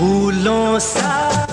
फूलों सा